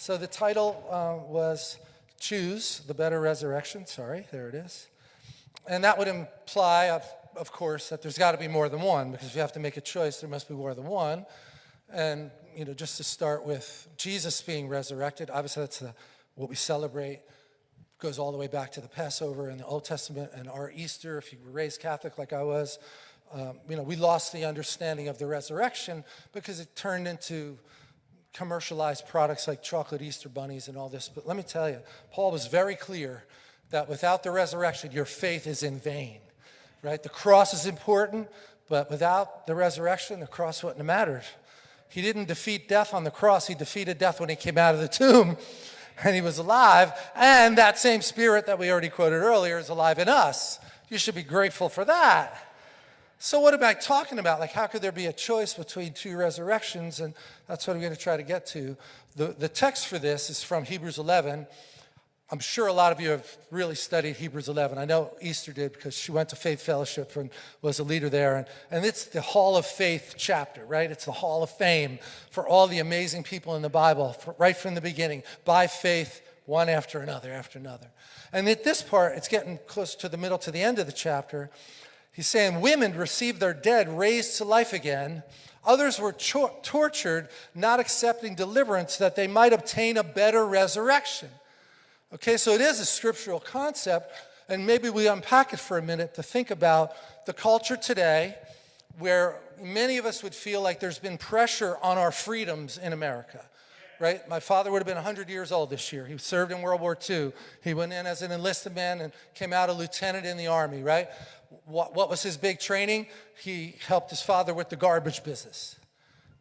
So the title uh, was Choose the Better Resurrection. Sorry, there it is. And that would imply, of, of course, that there's got to be more than one, because if you have to make a choice, there must be more than one. And, you know, just to start with Jesus being resurrected, obviously that's the, what we celebrate goes all the way back to the Passover in the Old Testament and our Easter. If you were raised Catholic like I was, um, you know, we lost the understanding of the resurrection because it turned into commercialized products like chocolate Easter bunnies and all this. But let me tell you, Paul was very clear that without the resurrection, your faith is in vain, right? The cross is important, but without the resurrection, the cross wouldn't have mattered. He didn't defeat death on the cross. He defeated death when he came out of the tomb and he was alive. And that same spirit that we already quoted earlier is alive in us. You should be grateful for that. So what am I talking about? Like, how could there be a choice between two resurrections? And that's what I'm going to try to get to. The, the text for this is from Hebrews 11. I'm sure a lot of you have really studied Hebrews 11. I know Esther did because she went to Faith Fellowship and was a leader there. And, and it's the Hall of Faith chapter, right? It's the Hall of Fame for all the amazing people in the Bible, for, right from the beginning, by faith, one after another, after another. And at this part, it's getting close to the middle to the end of the chapter. He's saying women received their dead raised to life again. Others were tortured, not accepting deliverance that they might obtain a better resurrection. Okay, so it is a scriptural concept, and maybe we unpack it for a minute to think about the culture today where many of us would feel like there's been pressure on our freedoms in America. Right? My father would have been 100 years old this year. He served in World War II. He went in as an enlisted man and came out a lieutenant in the Army, right? What, what was his big training? He helped his father with the garbage business.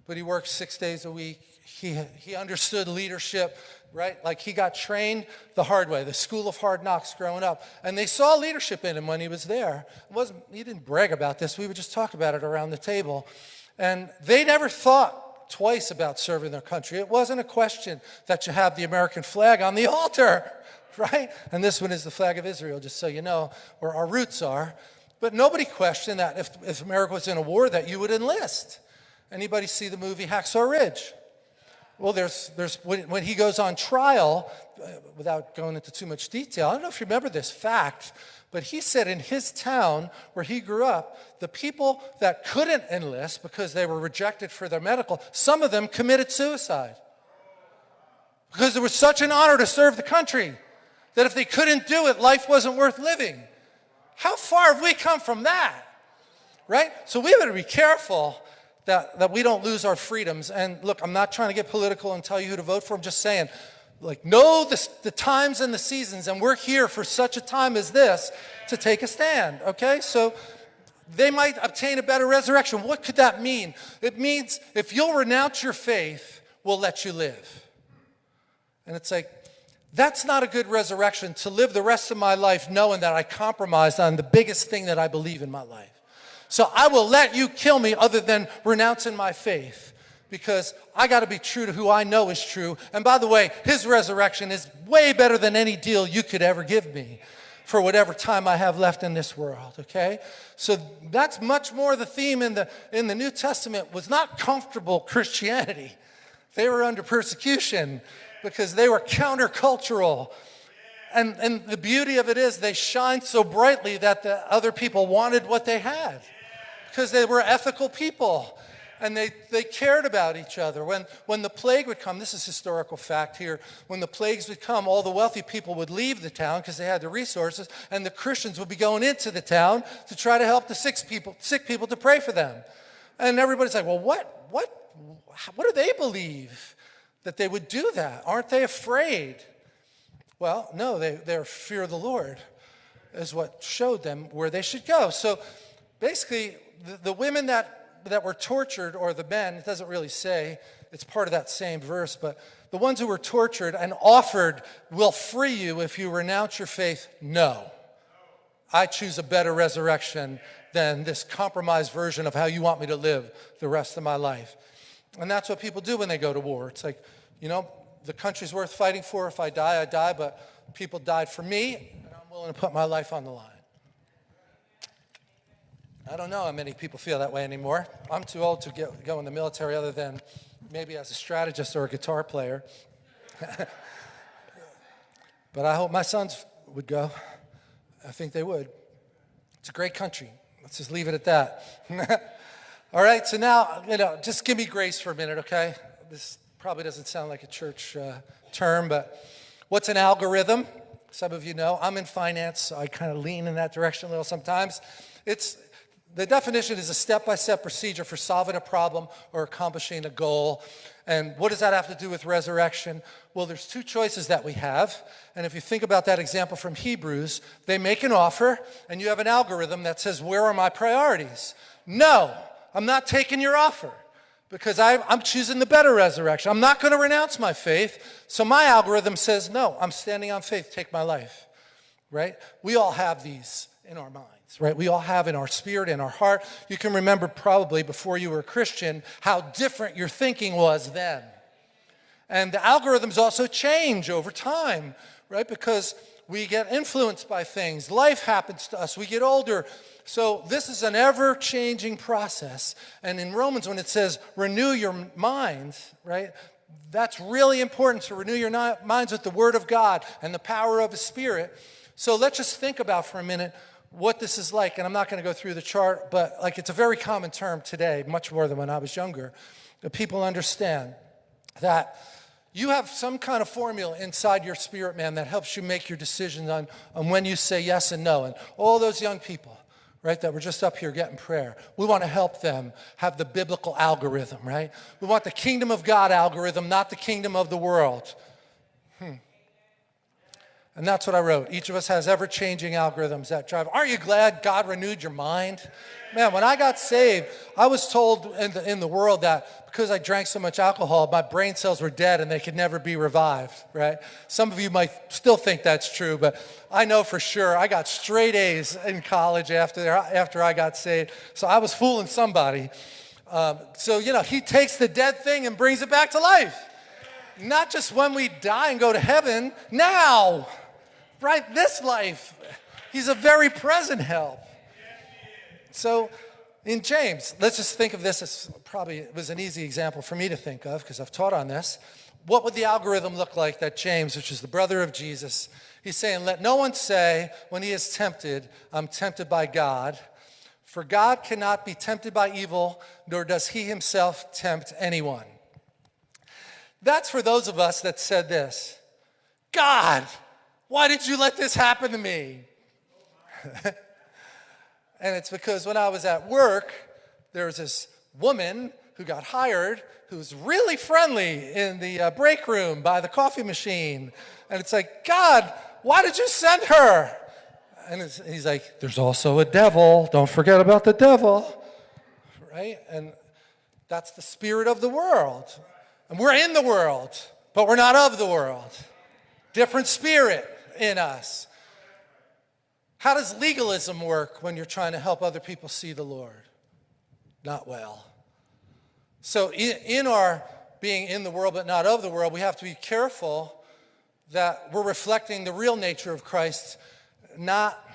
But he worked six days a week. He, he understood leadership right? Like he got trained the hard way, the school of hard knocks growing up. And they saw leadership in him when he was there. It wasn't, he didn't brag about this. We would just talk about it around the table. And they never thought twice about serving their country. It wasn't a question that you have the American flag on the altar, right? And this one is the flag of Israel, just so you know where our roots are. But nobody questioned that if, if America was in a war that you would enlist. Anybody see the movie Hacksaw Ridge? Well, there's, there's when, when he goes on trial, uh, without going into too much detail, I don't know if you remember this fact, but he said in his town where he grew up, the people that couldn't enlist because they were rejected for their medical, some of them committed suicide. Because it was such an honor to serve the country that if they couldn't do it, life wasn't worth living. How far have we come from that? Right? So we better be careful that, that we don't lose our freedoms. And look, I'm not trying to get political and tell you who to vote for. I'm just saying, like, know the, the times and the seasons, and we're here for such a time as this to take a stand, okay? So they might obtain a better resurrection. What could that mean? It means if you'll renounce your faith, we'll let you live. And it's like, that's not a good resurrection to live the rest of my life knowing that I compromised on the biggest thing that I believe in my life. So I will let you kill me other than renouncing my faith because I got to be true to who I know is true. And by the way, his resurrection is way better than any deal you could ever give me for whatever time I have left in this world, okay? So that's much more the theme in the, in the New Testament was not comfortable Christianity. They were under persecution because they were countercultural. And, and the beauty of it is they shined so brightly that the other people wanted what they had because they were ethical people and they, they cared about each other. When, when the plague would come, this is historical fact here, when the plagues would come, all the wealthy people would leave the town because they had the resources, and the Christians would be going into the town to try to help the sick people, sick people to pray for them. And everybody's like, well, what, what, what do they believe that they would do that? Aren't they afraid? Well, no, they, their fear of the Lord is what showed them where they should go. So basically, the, the women that, that were tortured, or the men, it doesn't really say, it's part of that same verse, but the ones who were tortured and offered will free you if you renounce your faith, no. I choose a better resurrection than this compromised version of how you want me to live the rest of my life. And that's what people do when they go to war. It's like, you know, the country's worth fighting for. If I die, I die, but people died for me, and I'm willing to put my life on the line. I don't know how many people feel that way anymore. I'm too old to get, go in the military other than maybe as a strategist or a guitar player. but I hope my sons would go. I think they would. It's a great country. Let's just leave it at that. All right, so now, you know, just give me grace for a minute, okay? This probably doesn't sound like a church uh, term, but what's an algorithm? Some of you know. I'm in finance, so I kind of lean in that direction a little sometimes. It's the definition is a step-by-step procedure for solving a problem or accomplishing a goal. And what does that have to do with resurrection? Well, there's two choices that we have. And if you think about that example from Hebrews, they make an offer and you have an algorithm that says, where are my priorities? No, I'm not taking your offer because I, am choosing the better resurrection. I'm not going to renounce my faith. So my algorithm says, no, I'm standing on faith, take my life, right? We all have these in our minds right? We all have in our spirit, in our heart. You can remember probably before you were a Christian how different your thinking was then. And the algorithms also change over time, right? Because we get influenced by things. Life happens to us. We get older. So this is an ever-changing process. And in Romans, when it says renew your minds, right? That's really important to renew your minds with the Word of God and the power of His Spirit. So let's just think about for a minute what this is like, and I'm not going to go through the chart, but like it's a very common term today, much more than when I was younger, people understand that you have some kind of formula inside your spirit man that helps you make your decisions on, on when you say yes and no. And all those young people, right, that were just up here getting prayer, we want to help them have the biblical algorithm, right? We want the kingdom of God algorithm, not the kingdom of the world. Hmm. And that's what I wrote. Each of us has ever-changing algorithms that drive. Aren't you glad God renewed your mind? Man, when I got saved, I was told in the, in the world that because I drank so much alcohol, my brain cells were dead and they could never be revived, right? Some of you might still think that's true, but I know for sure I got straight A's in college after, after I got saved. So I was fooling somebody. Um, so, you know, he takes the dead thing and brings it back to life. Not just when we die and go to heaven, now right this life. He's a very present help. So in James, let's just think of this as probably it was an easy example for me to think of because I've taught on this. What would the algorithm look like that James, which is the brother of Jesus, he's saying, let no one say when he is tempted, I'm tempted by God. For God cannot be tempted by evil, nor does he himself tempt anyone. That's for those of us that said this, God, why did you let this happen to me? and it's because when I was at work, there was this woman who got hired who was really friendly in the uh, break room by the coffee machine. And it's like, God, why did you send her? And he's like, there's also a devil. Don't forget about the devil. Right? And that's the spirit of the world. And we're in the world, but we're not of the world. Different spirit in us. How does legalism work when you're trying to help other people see the Lord? Not well. So in, our being in the world but not of the world, we have to be careful that we're reflecting the real nature of Christ, not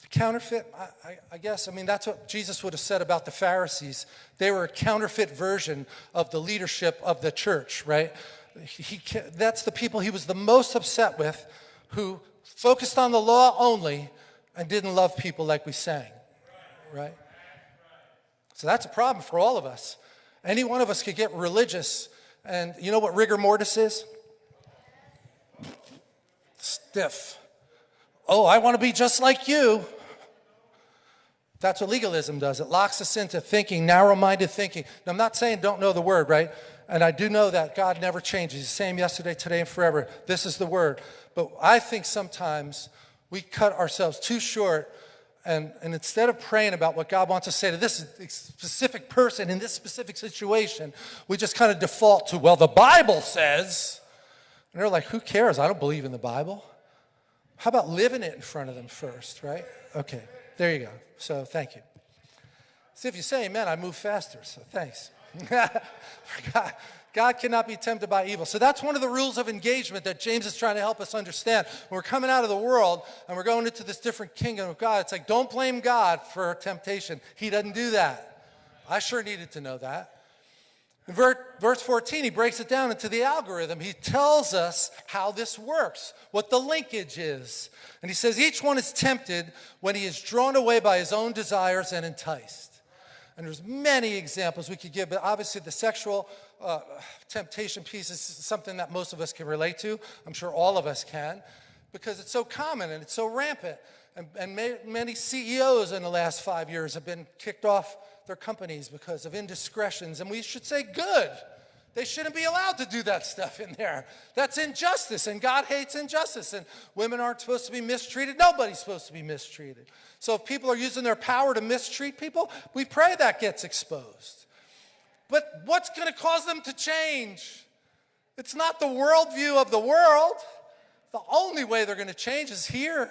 the counterfeit, I, I, I, guess. I mean, that's what Jesus would have said about the Pharisees. They were a counterfeit version of the leadership of the church, right? He, that's the people he was the most upset with who focused on the law only and didn't love people like we sang, right? So that's a problem for all of us. Any one of us could get religious, and you know what rigor mortis is? Stiff. Oh, I want to be just like you. That's what legalism does. It locks us into thinking, narrow-minded thinking. Now, I'm not saying don't know the word, right? And I do know that God never changes. He's the same yesterday, today, and forever. This is the word. But I think sometimes we cut ourselves too short and, and instead of praying about what God wants to say to this specific person in this specific situation, we just kind of default to, well, the Bible says. And they're like, who cares? I don't believe in the Bible. How about living it in front of them first, right? Okay, there you go. So thank you. See, if you say amen, I move faster, so thanks. God, cannot be tempted by evil. So that's one of the rules of engagement that James is trying to help us understand. When we're coming out of the world and we're going into this different kingdom of God, it's like, don't blame God for temptation. He doesn't do that. I sure needed to know that. In verse 14, he breaks it down into the algorithm. He tells us how this works, what the linkage is. And he says each one is tempted when he is drawn away by his own desires and enticed. And there's many examples we could give, but obviously the sexual uh, temptation piece is something that most of us can relate to. I'm sure all of us can, because it's so common and it's so rampant. And, and may, many CEOs in the last five years have been kicked off their companies because of indiscretions. And we should say, good. They shouldn't be allowed to do that stuff in there. That's injustice, and God hates injustice. And women aren't supposed to be mistreated. Nobody's supposed to be mistreated. So if people are using their power to mistreat people, we pray that gets exposed. But what's going to cause them to change? It's not the worldview of the world. The only way they're going to change is here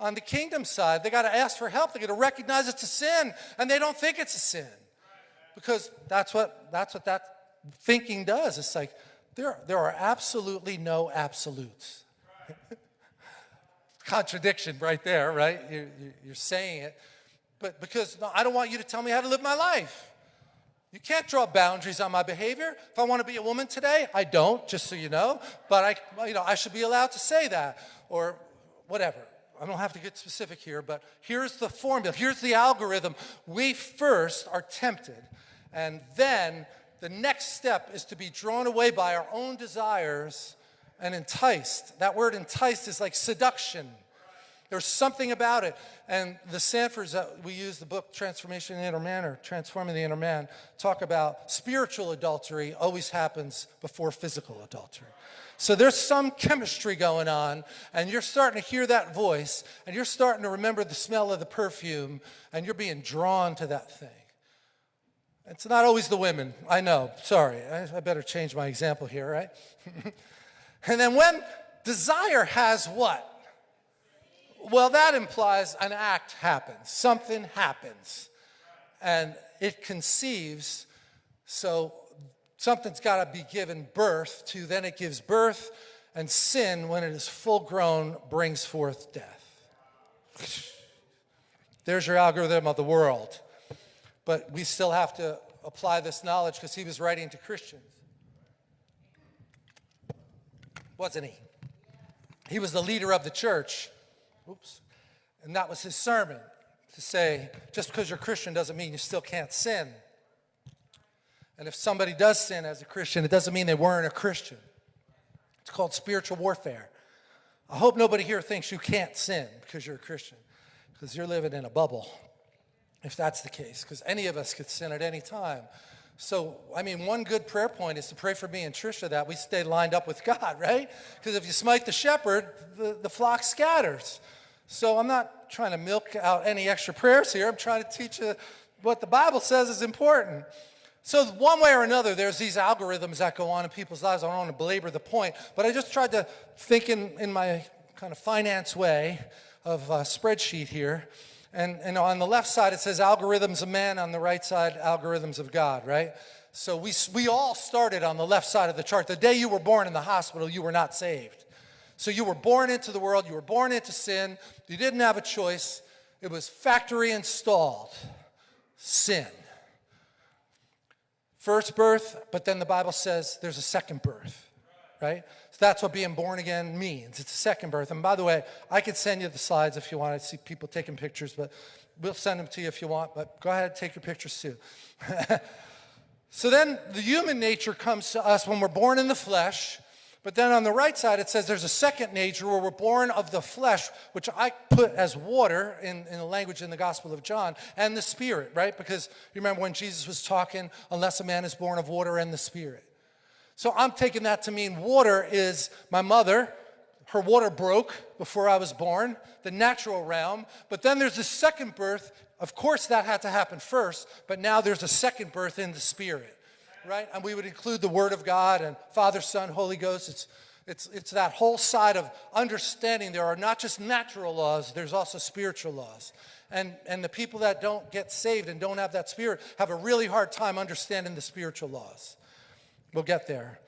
on the kingdom side. They got to ask for help. They got to recognize it's a sin, and they don't think it's a sin because that's what that's what that thinking does. It's like there there are absolutely no absolutes. Contradiction right there, right? You, you're saying it, but because no, I don't want you to tell me how to live my life. You can't draw boundaries on my behavior. If I want to be a woman today, I don't, just so you know. But I, you know, I should be allowed to say that or whatever. I don't have to get specific here, but here's the formula. Here's the algorithm. We first are tempted, and then the next step is to be drawn away by our own desires and enticed. That word enticed is like seduction. There's something about it. And the Sandfords that we use the book Transformation in the Inner Man or Transforming the Inner Man talk about spiritual adultery always happens before physical adultery. So there's some chemistry going on, and you're starting to hear that voice, and you're starting to remember the smell of the perfume, and you're being drawn to that thing. It's not always the women, I know. Sorry, I, better change my example here, right? and then when desire has what? Well, that implies an act happens, something happens, and it conceives. So something's got to be given birth to, then it gives birth, and sin, when it is full grown, brings forth death. There's your algorithm of the world. But we still have to apply this knowledge because he was writing to Christians. Wasn't he? He was the leader of the church. Oops. And that was his sermon to say, just because you're Christian doesn't mean you still can't sin. And if somebody does sin as a Christian, it doesn't mean they weren't a Christian. It's called spiritual warfare. I hope nobody here thinks you can't sin because you're a Christian, because you're living in a bubble, if that's the case, because any of us could sin at any time. So, I mean, one good prayer point is to pray for me and Trisha that we stay lined up with God, right? Because if you smite the shepherd, the, the flock scatters. So I'm not trying to milk out any extra prayers here. I'm trying to teach you what the Bible says is important. So one way or another, there's these algorithms that go on in people's lives. I don't want to belabor the point, but I just tried to think in, in my kind of finance way of a spreadsheet here. And, and on the left side, it says algorithms of man. On the right side, algorithms of God, right? So we, we all started on the left side of the chart. The day you were born in the hospital, you were not saved. So you were born into the world. You were born into sin. You didn't have a choice. It was factory installed sin. First birth, but then the Bible says there's a second birth, right? That's what being born again means. It's a second birth. And by the way, I could send you the slides if you want. I see people taking pictures, but we'll send them to you if you want. But go ahead, take your pictures too. so then the human nature comes to us when we're born in the flesh. But then on the right side, it says there's a second nature where we're born of the flesh, which I put as water in, in the language in the Gospel of John, and the Spirit, right? Because you remember when Jesus was talking, unless a man is born of water and the Spirit. So I'm taking that to mean water is my mother. Her water broke before I was born, the natural realm. But then there's a second birth. Of course, that had to happen first, but now there's a second birth in the Spirit right? And we would include the Word of God and Father, Son, Holy Ghost. It's, it's, it's that whole side of understanding there are not just natural laws, there's also spiritual laws. And, and the people that don't get saved and don't have that spirit have a really hard time understanding the spiritual laws. We'll get there.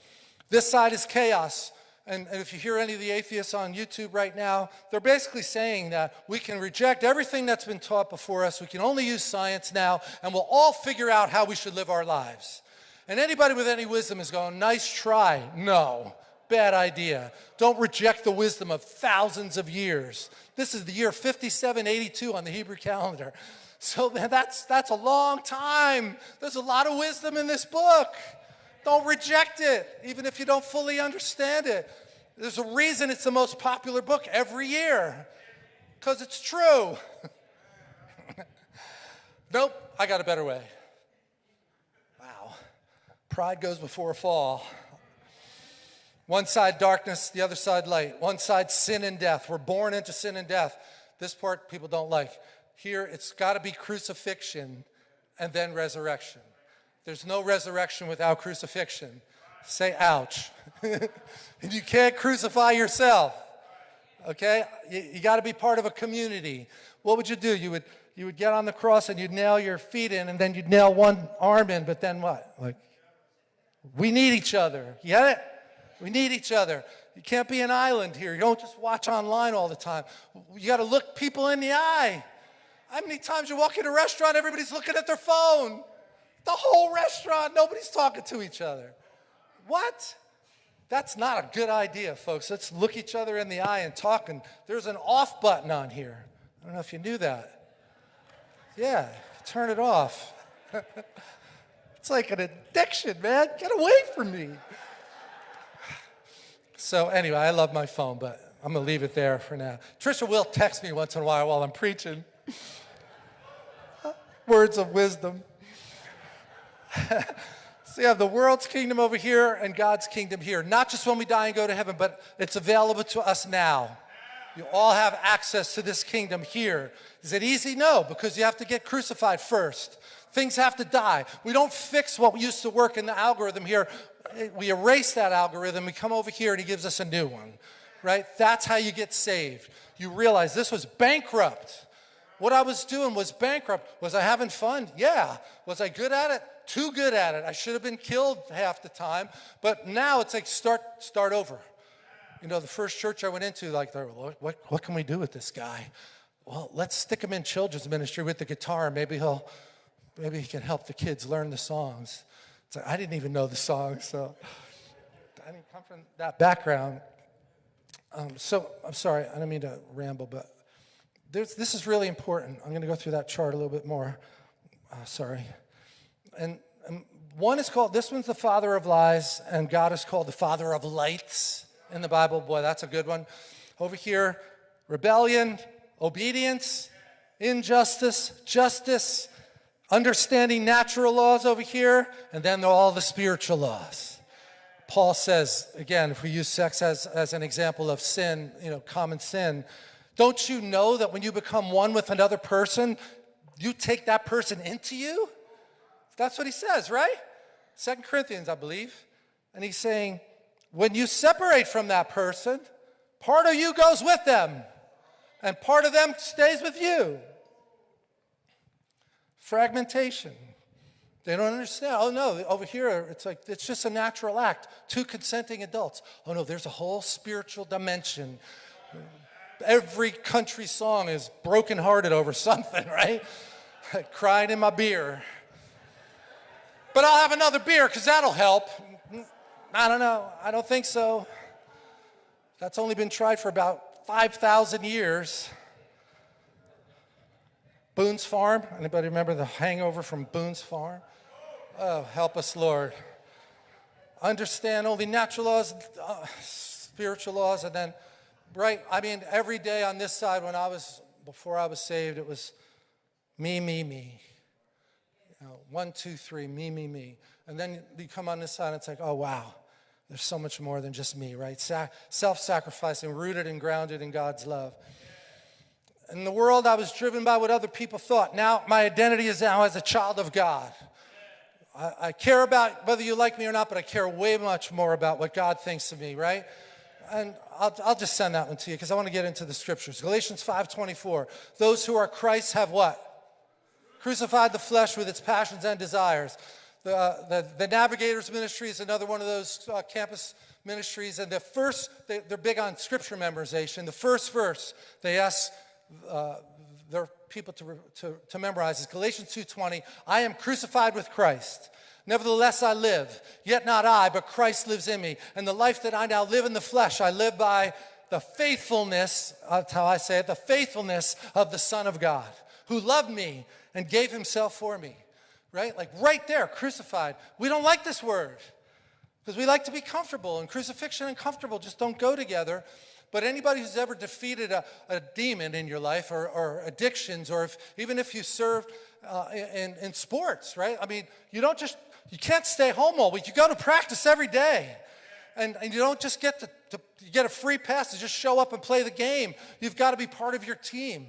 This side is chaos. And, and, if you hear any of the atheists on YouTube right now, they're basically saying that we can reject everything that's been taught before us. We can only use science now, and we'll all figure out how we should live our lives. And anybody with any wisdom is going, nice try. No, bad idea. Don't reject the wisdom of thousands of years. This is the year 5782 on the Hebrew calendar. So that's, that's a long time. There's a lot of wisdom in this book. Don't reject it, even if you don't fully understand it. There's a reason it's the most popular book every year, because it's true. nope, I got a better way. Wow. Pride goes before a fall. One side darkness, the other side light. One side sin and death. We're born into sin and death. This part people don't like. Here, it's got to be crucifixion and then resurrection. There's no resurrection without crucifixion. Say, ouch. and you can't crucify yourself. Okay? You, you got to be part of a community. What would you do? You would, you would get on the cross and you'd nail your feet in, and then you'd nail one arm in, but then what? Like, we need each other. You get it? We need each other. You can't be an island here. You don't just watch online all the time. You got to look people in the eye. How many times you walk in a restaurant, everybody's looking at their phone? The whole restaurant, nobody's talking to each other. What? That's not a good idea, folks. Let's look each other in the eye and talk. And there's an off button on here. I don't know if you knew that. Yeah, turn it off. it's like an addiction, man. Get away from me. So anyway, I love my phone, but I'm gonna leave it there for now. Trisha will text me once in a while while I'm preaching. Words of wisdom. So you have the world's kingdom over here and God's kingdom here. Not just when we die and go to heaven, but it's available to us now. You all have access to this kingdom here. Is it easy? No, because you have to get crucified first. Things have to die. We don't fix what used to work in the algorithm here. We erase that algorithm. We come over here and he gives us a new one, right? That's how you get saved. You realize this was bankrupt. What I was doing was bankrupt. Was I having fun? Yeah. Was I good at it? Too good at it. I should have been killed half the time. But now it's like start, start over. You know, the first church I went into, like, what, what, can we do with this guy? Well, let's stick him in children's ministry with the guitar. Maybe he'll, maybe he can help the kids learn the songs. So I didn't even know the songs, so I didn't come from that background. Um, so I'm sorry, I don't mean to ramble, but this is really important. I'm going to go through that chart a little bit more. Uh, sorry. And, and one is called, this one's the father of lies, and God is called the father of lights in the Bible. Boy, that's a good one. Over here, rebellion, obedience, injustice, justice, understanding natural laws over here, and then all the spiritual laws. Paul says, again, if we use sex as, as an example of sin, you know, common sin, don't you know that when you become one with another person, you take that person into you? That's what he says, right? Second Corinthians, I believe. And he's saying, when you separate from that person, part of you goes with them, and part of them stays with you. Fragmentation. They don't understand. Oh no, over here it's like it's just a natural act. Two consenting adults. Oh no, there's a whole spiritual dimension every country song is brokenhearted over something, right? Crying in my beer. But I'll have another beer because that'll help. I don't know. I don't think so. That's only been tried for about 5,000 years. Boone's Farm. Anybody remember the hangover from Boone's Farm? Oh, help us, Lord. Understand only natural laws, uh, spiritual laws, and then right, I mean, every day on this side when I was, before I was saved, it was me, me, me. Know, one, two, three, me, me, me. And then you come on this side and it's like, oh, wow, there's so much more than just me, right? Sa Self-sacrificing, rooted and grounded in God's love. In the world, I was driven by what other people thought. Now, my identity is now as a child of God. I, I care about whether you like me or not, but I care way much more about what God thinks of me, right? and I'll, I'll just send that one to you because I want to get into the scriptures. Galatians 5.24, those who are Christ have what? Crucified the flesh with its passions and desires. The, uh, the, the Navigators Ministry is another one of those uh, campus ministries. And the first, they, are big on scripture memorization. The first verse they ask uh, their people to, to, to memorize is Galatians 2.20, I am crucified with Christ. Nevertheless, I live, yet not I, but Christ lives in me. And the life that I now live in the flesh, I live by the faithfulness, that's how I say it, the faithfulness of the Son of God, who loved me and gave himself for me. Right? Like right there, crucified. We don't like this word because we like to be comfortable, and crucifixion and comfortable just don't go together. But anybody who's ever defeated a, a demon in your life or, or addictions, or if, even if you served uh, in, in sports, right? I mean, you don't just, you can't stay home all week. You go to practice every day. And, and you don't just get to, to you get a free pass to just show up and play the game. You've got to be part of your team.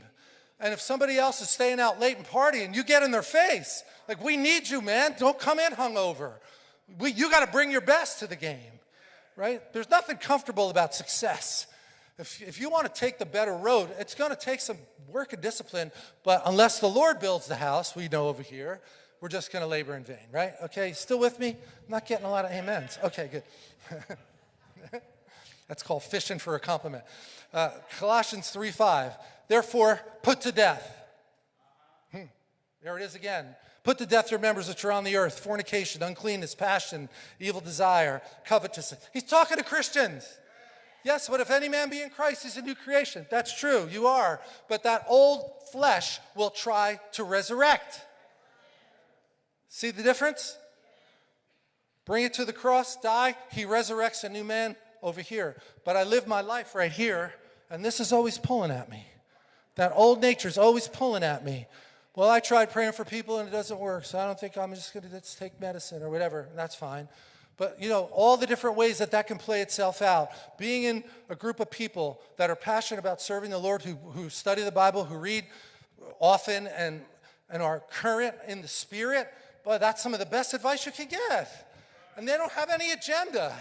And if somebody else is staying out late and partying, you get in their face. Like, we need you, man. Don't come in hungover. We, you got to bring your best to the game, right? There's nothing comfortable about success. If, if you want to take the better road, it's going to take some work and discipline, but unless the Lord builds the house, we know over here, we're just going to labor in vain, right? Okay, still with me? I'm not getting a lot of amens. Okay, good. That's called fishing for a compliment. Uh, Colossians 3 5. Therefore, put to death. Hmm. There it is again. Put to death your members which are on the earth fornication, uncleanness, passion, evil desire, covetousness. He's talking to Christians. Yes, but if any man be in Christ, he's a new creation. That's true, you are. But that old flesh will try to resurrect. See the difference? Bring it to the cross, die, he resurrects a new man over here. But I live my life right here, and this is always pulling at me. That old nature is always pulling at me. Well, I tried praying for people and it doesn't work, so I don't think I'm just going to take medicine or whatever. That's fine. But, you know, all the different ways that that can play itself out. Being in a group of people that are passionate about serving the Lord, who, who study the Bible, who read often and, and are current in the Spirit, boy, that's some of the best advice you can get. And they don't have any agenda.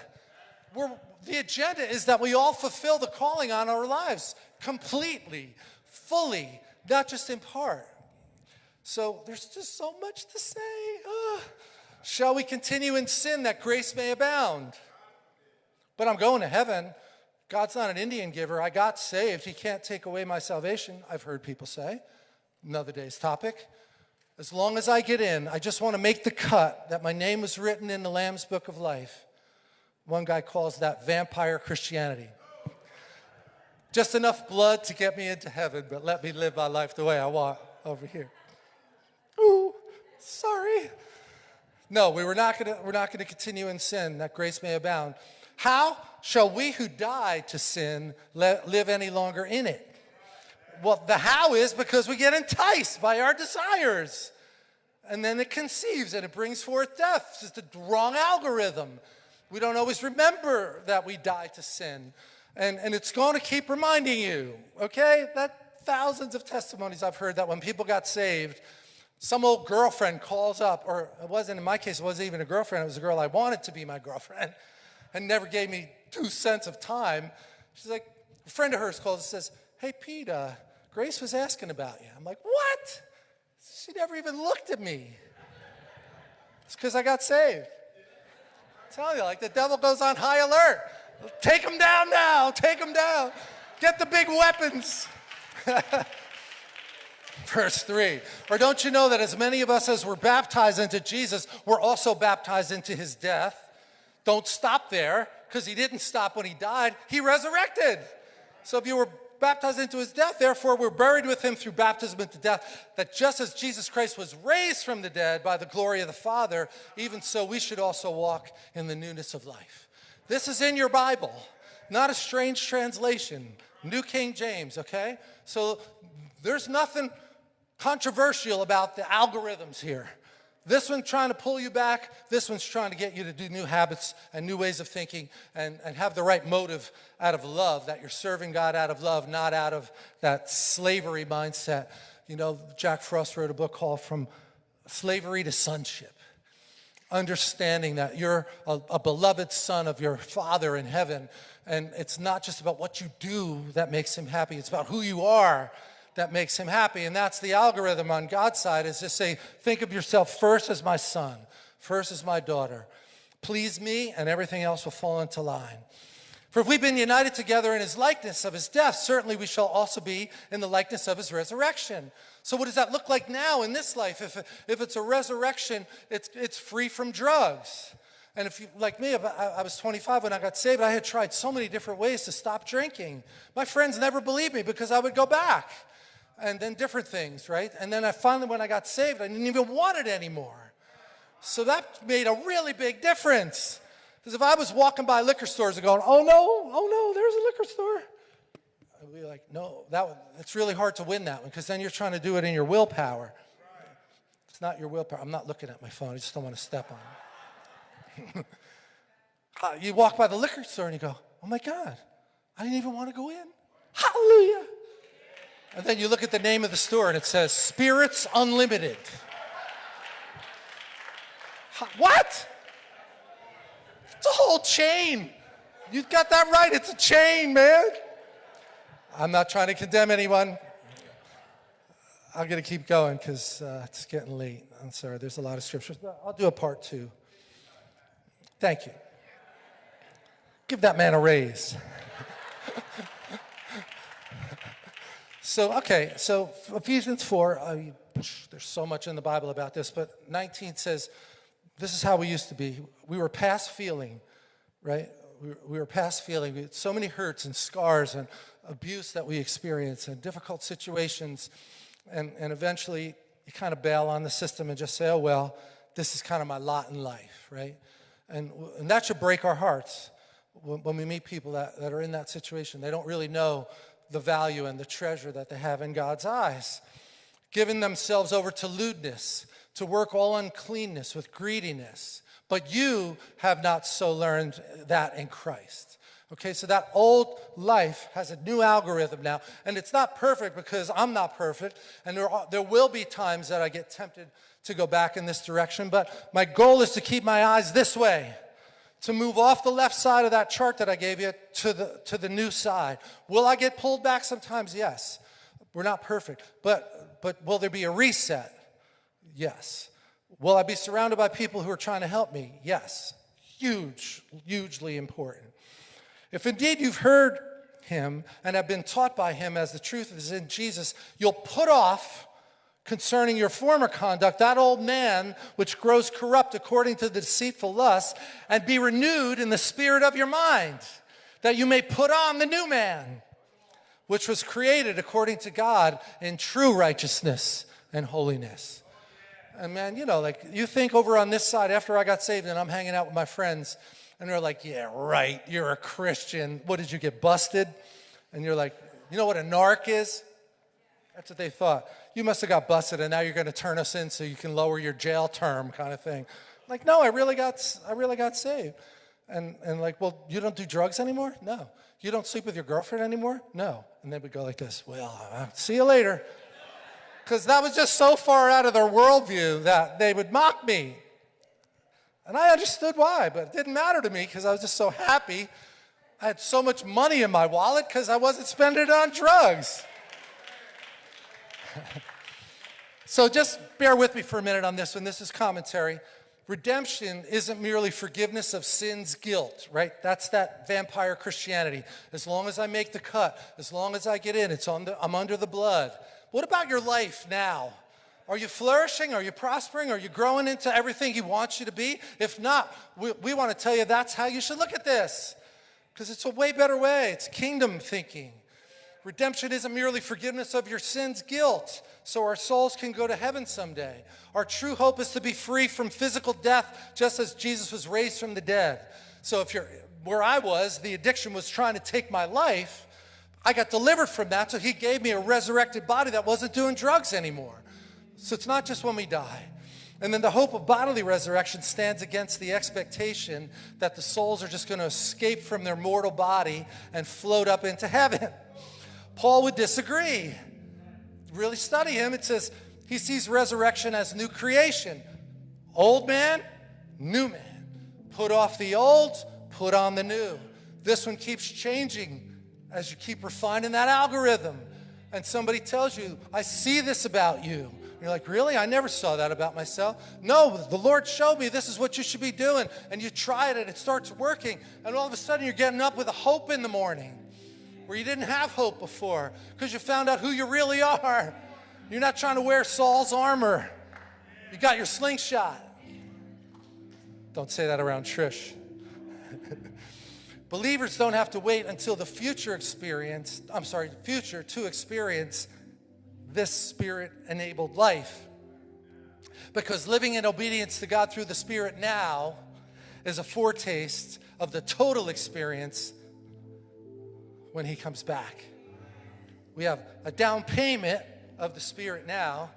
We're, the agenda is that we all fulfill the calling on our lives completely, fully, not just in part. So there's just so much to say. Shall we continue in sin that grace may abound? But I'm going to heaven. God's not an Indian giver. I got saved. He can't take away my salvation, I've heard people say. Another day's topic. As long as I get in, I just want to make the cut that my name was written in the Lamb's Book of Life. One guy calls that vampire Christianity. Just enough blood to get me into heaven, but let me live my life the way I want over here. Ooh, sorry. No, we were not gonna, we're not going to continue in sin, that grace may abound. How shall we who died to sin live any longer in it? Well, the how is because we get enticed by our desires. And then it conceives and it brings forth death. It's just the wrong algorithm. We don't always remember that we die to sin. And, and it's going to keep reminding you, okay? That thousands of testimonies I've heard that when people got saved, some old girlfriend calls up, or it wasn't, in my case, it wasn't even a girlfriend, it was a girl I wanted to be my girlfriend, and never gave me two cents of time. She's like, a friend of hers calls and says, Hey, Pete, uh, Grace was asking about you. I'm like, What? She never even looked at me. It's because I got saved. Tell you, like the devil goes on high alert. Take him down now, take him down. Get the big weapons. verse 3. Or don't you know that as many of us as were baptized into Jesus, were also baptized into his death? Don't stop there, because he didn't stop when he died. He resurrected. So if you were baptized into his death, therefore we're buried with him through baptism into death, that just as Jesus Christ was raised from the dead by the glory of the Father, even so we should also walk in the newness of life. This is in your Bible, not a strange translation. New King James, okay? So there's nothing controversial about the algorithms here. This one's trying to pull you back. This one's trying to get you to do new habits and new ways of thinking and, and have the right motive out of love, that you're serving God out of love, not out of that slavery mindset. You know, Jack Frost wrote a book called From Slavery to Sonship. Understanding that you're a, a beloved son of your Father in heaven. And it's not just about what you do that makes him happy, it's about who you are that makes him happy. And that's the algorithm on God's side is to say, think of yourself first as my son, first as my daughter. Please me, and everything else will fall into line. For if we've been united together in his likeness of his death, certainly we shall also be in the likeness of his resurrection. So what does that look like now in this life? If, if it's a resurrection, it's, it's free from drugs. And if you, like me, I, I was 25 when I got saved, I had tried so many different ways to stop drinking. My friends never believed me because I would go back and then different things, right? And then I finally, when I got saved, I didn't even want it anymore. So that made a really big difference. Because if I was walking by liquor stores and going, oh no, oh no, there's a liquor store. I'd be like, no, that one, it's really hard to win that one because then you're trying to do it in your willpower. It's not your willpower. I'm not looking at my phone. I just don't want to step on it. uh, you walk by the liquor store and you go, oh my God, I didn't even want to go in. Hallelujah. And then you look at the name of the store and it says Spirits Unlimited. What? It's a whole chain. You got that right. It's a chain, man. I'm not trying to condemn anyone. I'm going to keep going because uh, it's getting late. I'm sorry. There's a lot of scriptures. I'll do a part two. Thank you. Give that man a raise. so, okay, so Ephesians 4, uh, there's so much in the Bible about this, but 19 says, this is how we used to be. We were past feeling, right? We were, we were past feeling. We had so many hurts and scars and abuse that we experienced and difficult situations. And, and eventually you kind of bail on the system and just say, oh, well, this is kind of my lot in life, right? And, and that should break our hearts when, when we meet people that, that are in that situation. They don't really know the value and the treasure that they have in God's eyes. Giving themselves over to lewdness, to work all uncleanness with greediness. But you have not so learned that in Christ. Okay, so that old life has a new algorithm now, and it's not perfect because I'm not perfect, and there, are, there will be times that I get tempted to go back in this direction, but my goal is to keep my eyes this way, to move off the left side of that chart that I gave you to the, to the new side. Will I get pulled back sometimes? Yes. We're not perfect, but, but will there be a reset? Yes. Will I be surrounded by people who are trying to help me? Yes. Huge, hugely important. If indeed you've heard him and have been taught by him as the truth is in Jesus, you'll put off concerning your former conduct, that old man which grows corrupt according to the deceitful lust, and be renewed in the spirit of your mind, that you may put on the new man, which was created according to God in true righteousness and holiness. And man, you know, like you think over on this side after I got saved and I'm hanging out with my friends and they're like, yeah, right, you're a Christian. What, did you get busted? And you're like, you know what a narc is? That's what they thought. You must have got busted and now you're going to turn us in so you can lower your jail term kind of thing. Like, no, I really got, I really got saved. And, and like, well, you don't do drugs anymore? No. You don't sleep with your girlfriend anymore? No. And they would go like this, well, I'll see you later because that was just so far out of their worldview that they would mock me. And I understood why, but it didn't matter to me because I was just so happy. I had so much money in my wallet because I wasn't spending it on drugs. so just bear with me for a minute on this one. This is commentary. Redemption isn't merely forgiveness of sin's guilt, right? That's that vampire Christianity. As long as I make the cut, as long as I get in, it's on the, I'm under the blood. What about your life now? Are you flourishing? Are you prospering? Are you growing into everything He wants you to be? If not, we, we want to tell you that's how you should look at this because it's a way better way. It's kingdom thinking. Redemption isn't merely forgiveness of your sins, guilt, so our souls can go to heaven someday. Our true hope is to be free from physical death, just as Jesus was raised from the dead. So if you're where I was, the addiction was trying to take my life. I got delivered from that, so he gave me a resurrected body that wasn't doing drugs anymore. So it's not just when we die. And then the hope of bodily resurrection stands against the expectation that the souls are just going to escape from their mortal body and float up into heaven. Paul would disagree. Really study him. It says he sees resurrection as new creation. Old man, new man. Put off the old, put on the new. This one keeps changing as you keep refining that algorithm and somebody tells you, I see this about you. You're like, really? I never saw that about myself. No, the Lord showed me this is what you should be doing. And you try it and it starts working. And all of a sudden you're getting up with a hope in the morning where you didn't have hope before because you found out who you really are. You're not trying to wear Saul's armor. You got your slingshot. Don't say that around Trish. Believers don't have to wait until the future experience, I'm sorry, future to experience this spirit enabled life. Because living in obedience to God through the Spirit now is a foretaste of the total experience when He comes back. We have a down payment of the Spirit now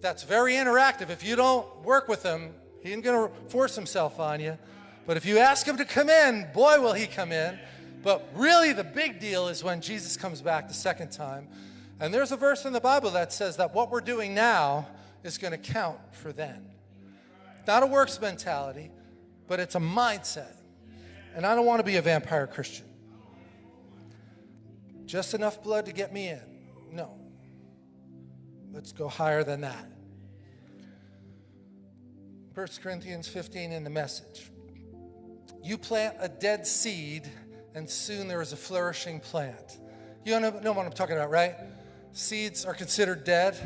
that's very interactive. If you don't work with Him, He ain't going to force Himself on you. But if you ask Him to come in, boy, will He come in. But really, the big deal is when Jesus comes back the second time and there's a verse in the Bible that says that what we're doing now is going to count for then. Not a works mentality, but it's a mindset. And I don't want to be a vampire Christian. Just enough blood to get me in. No. Let's go higher than that. 1 Corinthians 15 in the message. You plant a dead seed, and soon there is a flourishing plant. You know, know what I'm talking about, right? Seeds are considered dead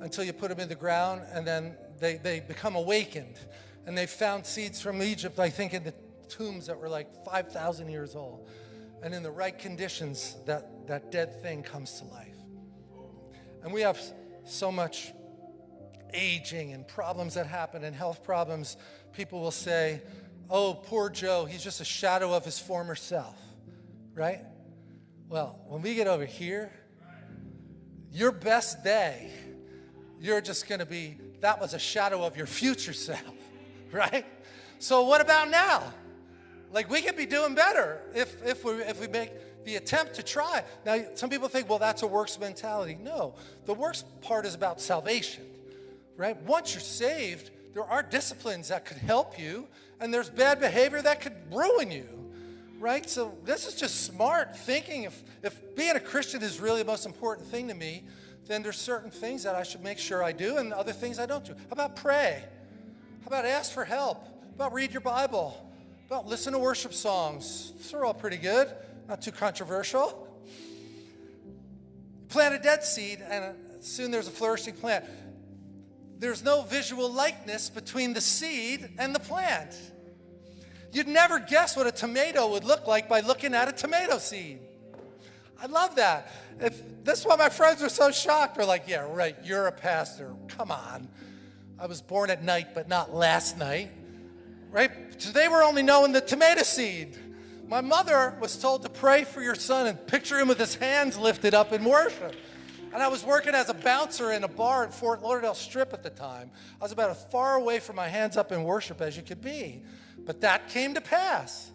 until you put them in the ground and then they, they become awakened. And they found seeds from Egypt, I think, in the tombs that were like 5,000 years old. And in the right conditions, that, that dead thing comes to life. And we have so much aging and problems that happen and health problems. People will say, oh, poor Joe, he's just a shadow of his former self, right? Well, when we get over here, your best day, you're just going to be, that was a shadow of your future self, right? So what about now? Like we could be doing better if, if, we, if we make the attempt to try. Now, some people think, well, that's a works mentality. No, the works part is about salvation, right? Once you're saved, there are disciplines that could help you, and there's bad behavior that could ruin you, right? So this is just smart thinking. If, if being a Christian is really the most important thing to me, then there's certain things that I should make sure I do and other things I don't do. How about pray? How about ask for help? How about read your Bible? How about listen to worship songs? Those are all pretty good, not too controversial. Plant a dead seed and soon there's a flourishing plant. There's no visual likeness between the seed and the plant. You'd never guess what a tomato would look like by looking at a tomato seed. I love that. If this is why my friends were so shocked. They're like, yeah, right, you're a pastor. Come on. I was born at night, but not last night. Right? Today we're only knowing the tomato seed. My mother was told to pray for your son and picture him with his hands lifted up in worship. And I was working as a bouncer in a bar in Fort Lauderdale Strip at the time. I was about as far away from my hands up in worship as you could be. But that came to pass.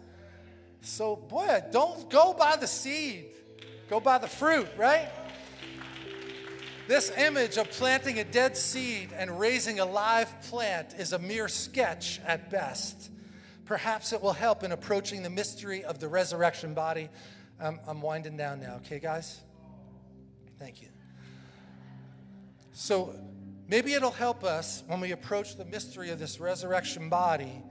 So, boy, don't go by the seed, go by the fruit, right? This image of planting a dead seed and raising a live plant is a mere sketch at best. Perhaps it will help in approaching the mystery of the resurrection body. Um, I'm winding down now, okay, guys? Thank you. So, maybe it'll help us when we approach the mystery of this resurrection body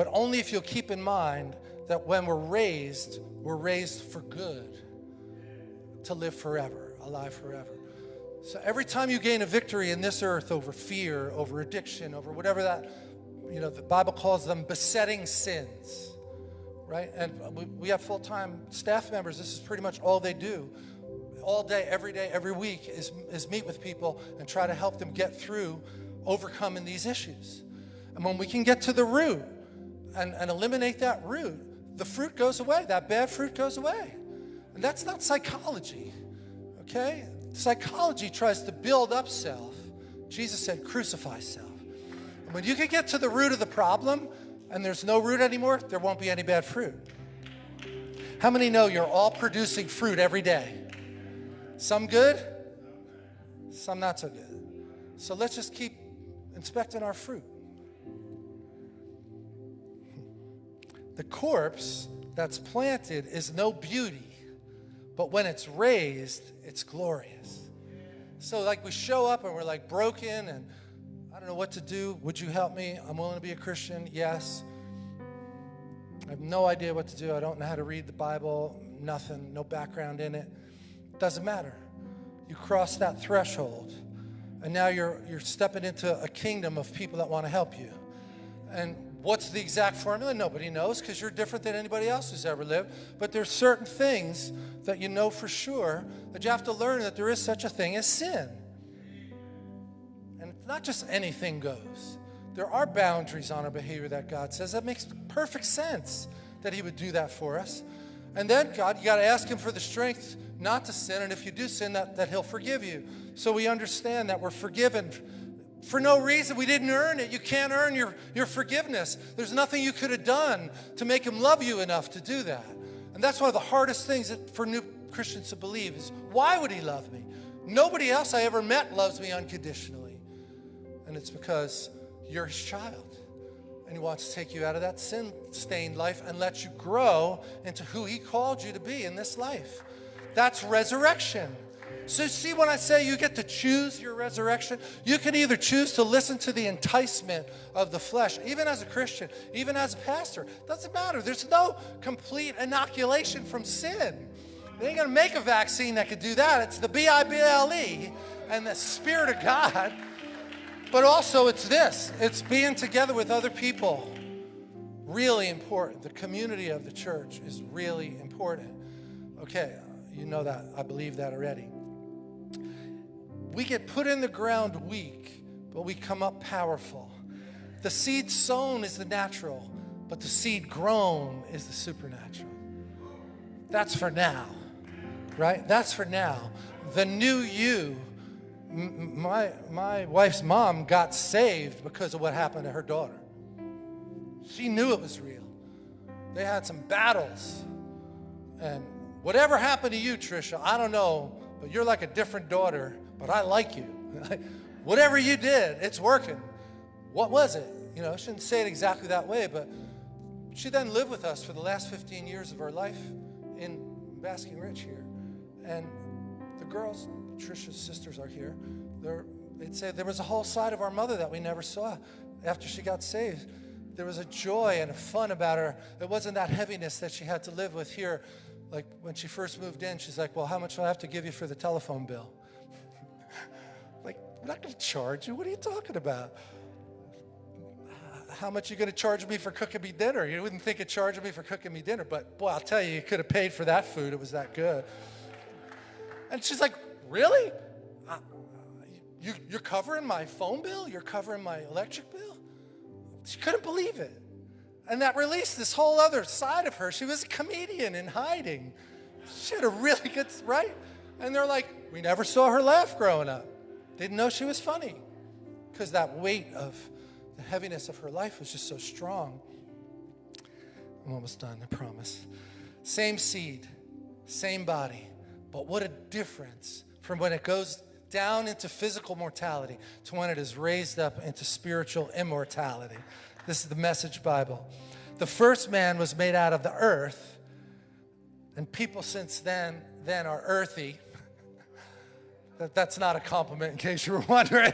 but only if you'll keep in mind that when we're raised, we're raised for good, to live forever, alive forever. So every time you gain a victory in this earth over fear, over addiction, over whatever that, you know, the Bible calls them besetting sins, right? And we, we have full-time staff members. This is pretty much all they do. All day, every day, every week is, is meet with people and try to help them get through overcoming these issues. And when we can get to the root, and, and eliminate that root, the fruit goes away. That bad fruit goes away. And that's not psychology, okay? Psychology tries to build up self. Jesus said, crucify self. When you can get to the root of the problem and there's no root anymore, there won't be any bad fruit. How many know you're all producing fruit every day? Some good, some not so good. So let's just keep inspecting our fruit. The corpse that's planted is no beauty, but when it's raised, it's glorious. So, like, we show up and we're like broken and know what to do. Would you help me? I'm willing to be a Christian. Yes. I have no idea what to do. I don't know how to read the Bible, nothing, no background in it. Doesn't matter. You cross that threshold, and now you're, you're stepping into a kingdom of people that want to help you. And what's the exact formula? Nobody knows because you're different than anybody else who's ever lived. But there's certain things that you know for sure that you have to learn that there is such a thing as sin. Not just anything goes. There are boundaries on our behavior that God says. That makes perfect sense that He would do that for us. And then, God, you got to ask Him for the strength not to sin. And if you do sin, that, that He'll forgive you. So we understand that we're forgiven for no reason. We didn't earn it. You can't earn your, your forgiveness. There's nothing you could have done to make Him love you enough to do that. And that's one of the hardest things that, for new Christians to believe is why would He love me? Nobody else I ever met loves me unconditionally. And it's because you're his child. And he wants to take you out of that sin stained life and let you grow into who he called you to be in this life. That's resurrection. So, see, when I say you get to choose your resurrection, you can either choose to listen to the enticement of the flesh, even as a Christian, even as a pastor. Doesn't matter. There's no complete inoculation from sin. They ain't gonna make a vaccine that could do that. It's the B I B L E and the Spirit of God but also, it's this it's being together with other people. Really important. The community of the church is really important. Okay, you know that. I believe that already. We get put in the ground weak, but we come up powerful. The seed sown is the natural, but the seed grown is the supernatural. That's for now, right? That's for now. The new you my, my wife's mom got saved because of what happened to her daughter. She knew it was real. They had some battles. And whatever happened to you, Trisha, I don't know, but you're like a different daughter, but I like you. whatever you did, it's working. What was it? You know, I shouldn't say it exactly that way, but she then lived with us for the last 15 years of her life in Basking Ridge here. And the girls, Trisha's sisters are here. They're, they'd say there was a whole side of our mother that we never saw after she got saved. There was a joy and a fun about her. It wasn't that heaviness that she had to live with here. Like when she first moved in, she's like, Well, how much do I have to give you for the telephone bill? like, I'm not going to charge you. What are you talking about? How much are you going to charge me for cooking me dinner? You wouldn't think of charging me for cooking me dinner, but boy, I'll tell you, you could have paid for that food. It was that good. And she's like, Really? You, you're covering my phone bill? You're covering my electric bill? She couldn't believe it. And that released this whole other side of her. She was a comedian in hiding. She had a really good, right? And they're like, we never saw her laugh growing up. Didn't know she was funny because that weight of the heaviness of her life was just so strong. I'm almost done, I promise. Same seed, same body, but what a difference from when it goes down into physical mortality to when it is raised up into spiritual immortality. This is the Message Bible. The first man was made out of the earth, and people since then then are earthy. that, that's not a compliment in case you were wondering.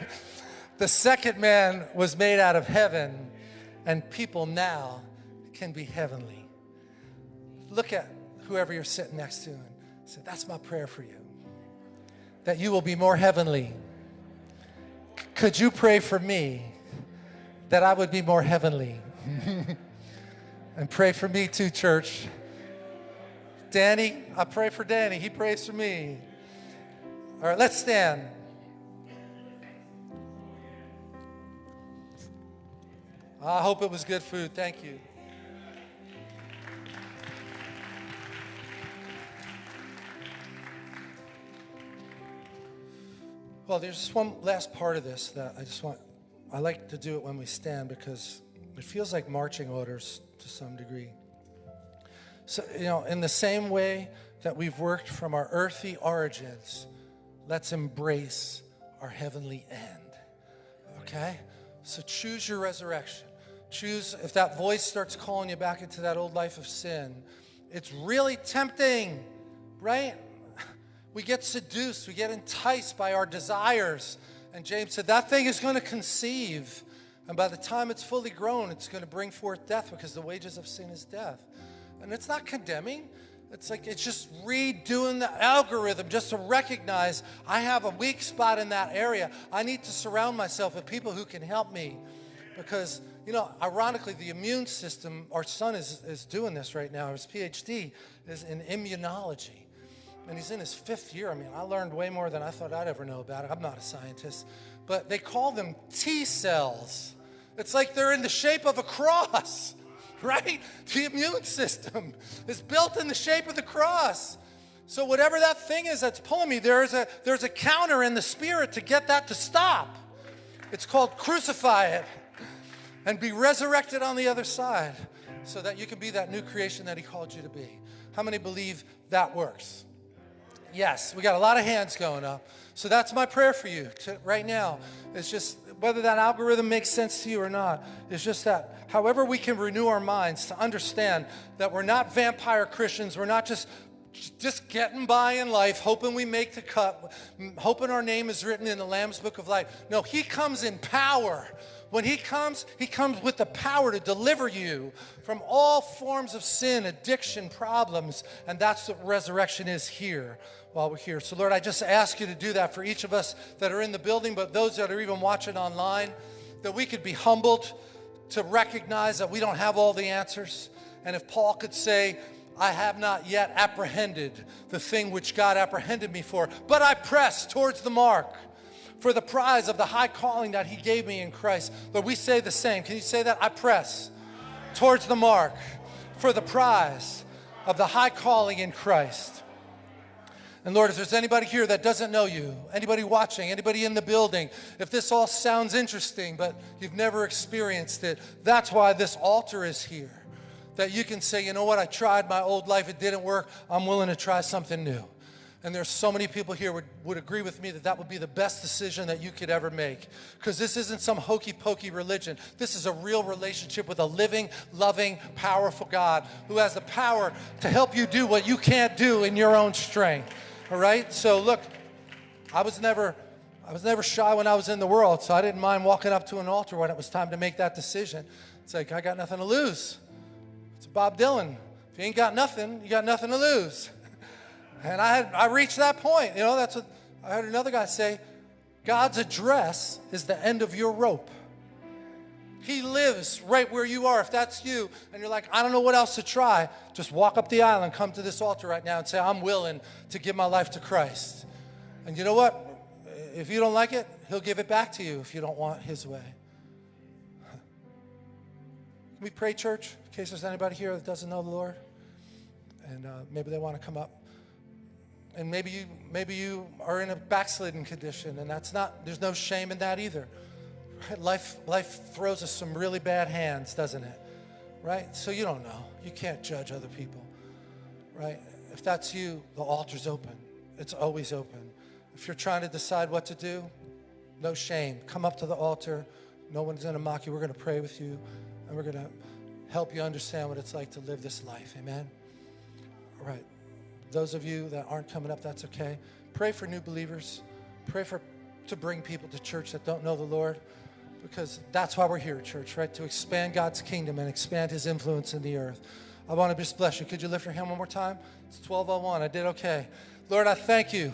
The second man was made out of heaven, and people now can be heavenly. Look at whoever you're sitting next to and say, That's my prayer for you that you will be more heavenly. Could you pray for me that I would be more heavenly? and pray for me too, church. Danny, I pray for Danny. He prays for me. All right, let's stand. I hope it was good food. Thank you. Well, there's just one last part of this that I just want, I like to do it when we stand because it feels like marching orders to some degree. So, you know, in the same way that we've worked from our earthly origins, let's embrace our heavenly end. Okay? So choose your resurrection. Choose, if that voice starts calling you back into that old life of sin, it's really tempting, right? We get seduced, we get enticed by our desires. And James said, that thing is going to conceive. And by the time it's fully grown, it's going to bring forth death because the wages of sin is death. And it's not condemning. It's like it's just redoing the algorithm just to recognize I have a weak spot in that area. I need to surround myself with people who can help me. Because, you know, ironically, the immune system, our son is, is doing this right now. His PhD is in immunology. And he's in his fifth year. I mean, I learned way more than I thought I'd ever know about it. I'm not a scientist. But they call them T cells. It's like they're in the shape of a cross. right? The immune system is built in the shape of the cross. So whatever that thing is that's pulling me, there's a, there's a counter in the spirit to get that to stop. It's called crucify it and be resurrected on the other side so that you can be that new creation that he called you to be. How many believe that works? Yes, we got a lot of hands going up. So that's my prayer for you to, right now. It's just whether that algorithm makes sense to you or not, it's just that however we can renew our minds to understand that we're not vampire Christians, we're not just just getting by in life, hoping we make the cut, hoping our name is written in the Lamb's Book of Life. No, He comes in power. When He comes, He comes with the power to deliver you from all forms of sin, addiction, problems, and that's what resurrection is here while we're here. So, Lord, I just ask you to do that for each of us that are in the building, but those that are even watching online, that we could be humbled to recognize that we don't have all the answers. And if Paul could say, I have not yet apprehended the thing which God apprehended me for, but I press towards the mark for the prize of the high calling that He gave me in Christ. Lord, we say the same. Can you say that? I press towards the mark for the prize of the high calling in Christ. And Lord, if there's anybody here that doesn't know you, anybody watching, anybody in the building, if this all sounds interesting, but you've never experienced it, that's why this altar is here. That you can say, you know what, I tried my old life, it didn't work, I'm willing to try something new. And there's so many people here would, would agree with me that that would be the best decision that you could ever make. Because this isn't some hokey pokey religion. This is a real relationship with a living, loving, powerful God who has the power to help you do what you can't do in your own strength. All right? So look, I was never I was never shy when I was in the world, so I didn't mind walking up to an altar when it was time to make that decision. It's like I got nothing to lose. It's Bob Dylan. If you ain't got nothing, you got nothing to lose. And I had I reached that point. You know, that's what I heard another guy say. God's address is the end of your rope. He lives right where you are. If that's you and you're like, I don't know what else to try, just walk up the aisle and come to this altar right now and say, I'm willing to give my life to Christ. And you know what? If you don't like it, He'll give it back to you if you don't want His way. Can we pray, church, in case there's anybody here that doesn't know the Lord? And uh, maybe they want to come up. And maybe you, maybe you are in a backslidden condition, and that's not, there's no shame in that either. Life, life throws us some really bad hands, doesn't it? Right? So you don't know. You can't judge other people. Right? If that's you, the altar's open. It's always open. If you're trying to decide what to do, no shame. Come up to the altar. No one's going to mock you. We're going to pray with you, and we're going to help you understand what it's like to live this life. Amen? All right. Those of you that aren't coming up, that's okay. Pray for new believers. Pray for to bring people to church that don't know the Lord because that's why we're here, church, right? To expand God's kingdom and expand his influence in the earth. I want to just bless you. Could you lift your hand one more time? It's 1201. I did okay. Lord, I thank you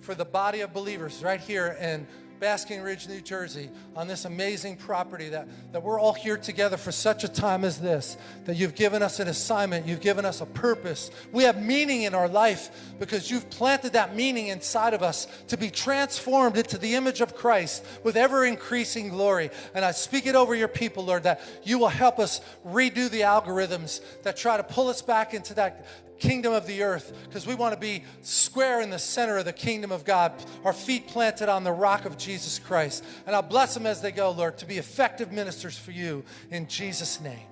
for the body of believers right here in Basking Ridge, New Jersey, on this amazing property that, that we're all here together for such a time as this, that you've given us an assignment, you've given us a purpose. We have meaning in our life because you've planted that meaning inside of us to be transformed into the image of Christ with ever increasing glory. And I speak it over your people, Lord, that you will help us redo the algorithms that try to pull us back into that kingdom of the earth because we want to be square in the center of the kingdom of God, our feet planted on the rock of Jesus Christ. And I'll bless them as they go, Lord, to be effective ministers for you in Jesus' name.